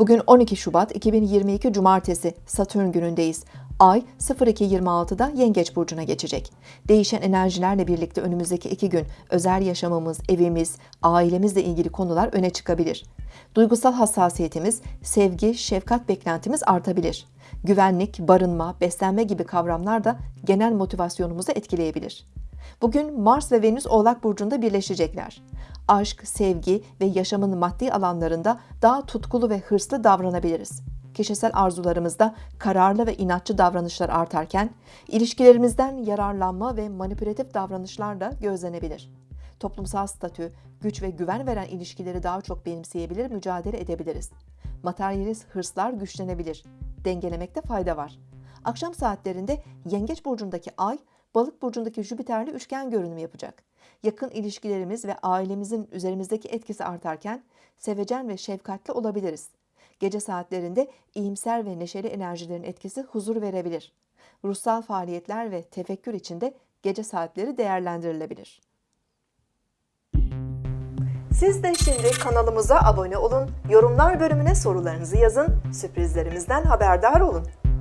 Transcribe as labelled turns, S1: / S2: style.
S1: Bugün 12 Şubat 2022 Cumartesi Satürn günündeyiz. Ay 02.26'da Yengeç Burcu'na geçecek. Değişen enerjilerle birlikte önümüzdeki iki gün özel yaşamımız, evimiz, ailemizle ilgili konular öne çıkabilir. Duygusal hassasiyetimiz, sevgi, şefkat beklentimiz artabilir. Güvenlik, barınma, beslenme gibi kavramlar da genel motivasyonumuzu etkileyebilir. Bugün Mars ve Venüs Oğlak Burcu'nda birleşecekler. Aşk, sevgi ve yaşamın maddi alanlarında daha tutkulu ve hırslı davranabiliriz. Kişisel arzularımızda kararlı ve inatçı davranışlar artarken, ilişkilerimizden yararlanma ve manipülatif davranışlar da gözlenebilir. Toplumsal statü, güç ve güven veren ilişkileri daha çok benimseyebilir, mücadele edebiliriz. Materyalist hırslar güçlenebilir. Dengelemekte fayda var. Akşam saatlerinde Yengeç burcundaki Ay, Balık burcundaki Jüpiter'le üçgen görünüm yapacak. Yakın ilişkilerimiz ve ailemizin üzerimizdeki etkisi artarken sevecen ve şefkatli olabiliriz. Gece saatlerinde iyimser ve neşeli enerjilerin etkisi huzur verebilir. Ruhsal faaliyetler ve tefekkür içinde gece saatleri değerlendirilebilir. Siz de şimdi kanalımıza abone olun, yorumlar bölümüne sorularınızı yazın, sürprizlerimizden haberdar olun.